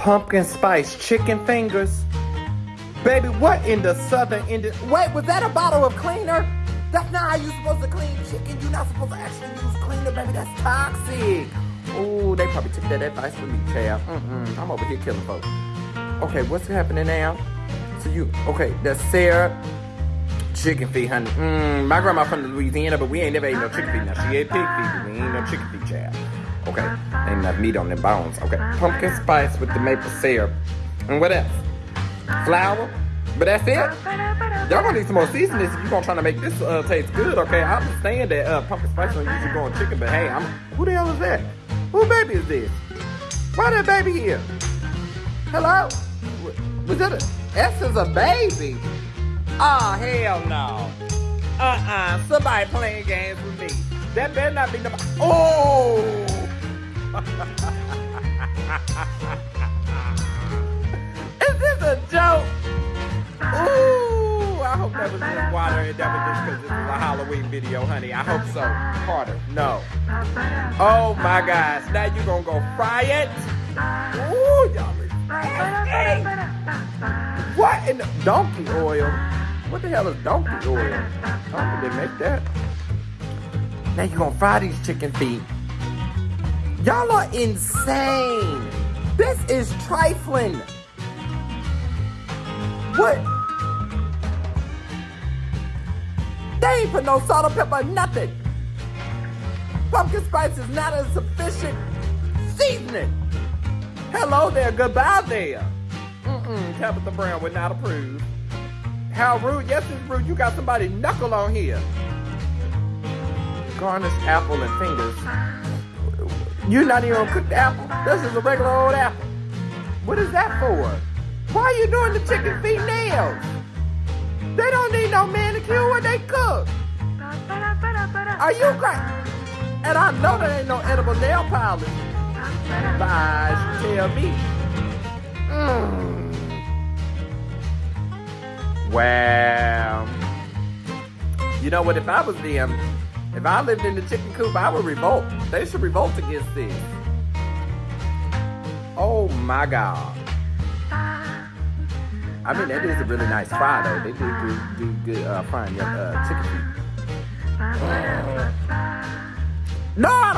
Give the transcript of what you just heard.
pumpkin spice chicken fingers. Baby, what in the southern Indian? Wait, was that a bottle of cleaner? That's not how you're supposed to clean chicken. You're not supposed to actually use cleaner, baby. That's toxic. Oh, they probably took that advice from me, child. Mm-mm. I'm over here killing folks. Okay, what's happening now? So you, okay, that's Sarah. Chicken feet, honey. Mm, my grandma from Louisiana, but we ain't never ate no chicken feet. Now, she ate pig feet, but we ain't no chicken feet, child. Okay, ain't enough meat on them bones. Okay, pumpkin spice with the maple syrup. And what else? Flour. But that's it. Y'all gonna need some more seasoning if you gonna try to make this uh, taste good, okay? I understand that uh, pumpkin spice don't usually go on chicken, but hey, I'm who the hell is that? Who baby is this? Why that baby here? Hello? Was that a S is a baby? Oh hell no. Uh-uh. Somebody playing games with me. That better not be nobody. Oh! is this a joke? Ooh, I hope that was just water and that was just because this is a Halloween video, honey. I hope so. Carter, no. Oh my gosh, now you gonna go fry it? Ooh, y'all. What in the donkey oil? What the hell is donkey oil? How did they make that? Now you gonna fry these chicken feet. Y'all are insane. This is trifling. What? They ain't put no salt or pepper, nothing. Pumpkin spice is not a sufficient seasoning. Hello there, goodbye there. Mm-mm, Tabitha Brown would not approve. How rude, yes it's rude, you got somebody knuckle on here. Garnish apple and fingers. You're not even gonna apple. This is a regular old apple. What is that for? Why are you doing the chicken feet nails? They don't need no manicure when they cook. Are you crazy? And I know there ain't no edible nail polish. Bye, tell me. Mm. Wow. You know what? If I was them, if I lived in the chicken coop, I would revolt. They should revolt against this. Oh my God. I mean, that is a really nice fry, though. They do good, do good uh, frying your uh, chicken feet. No,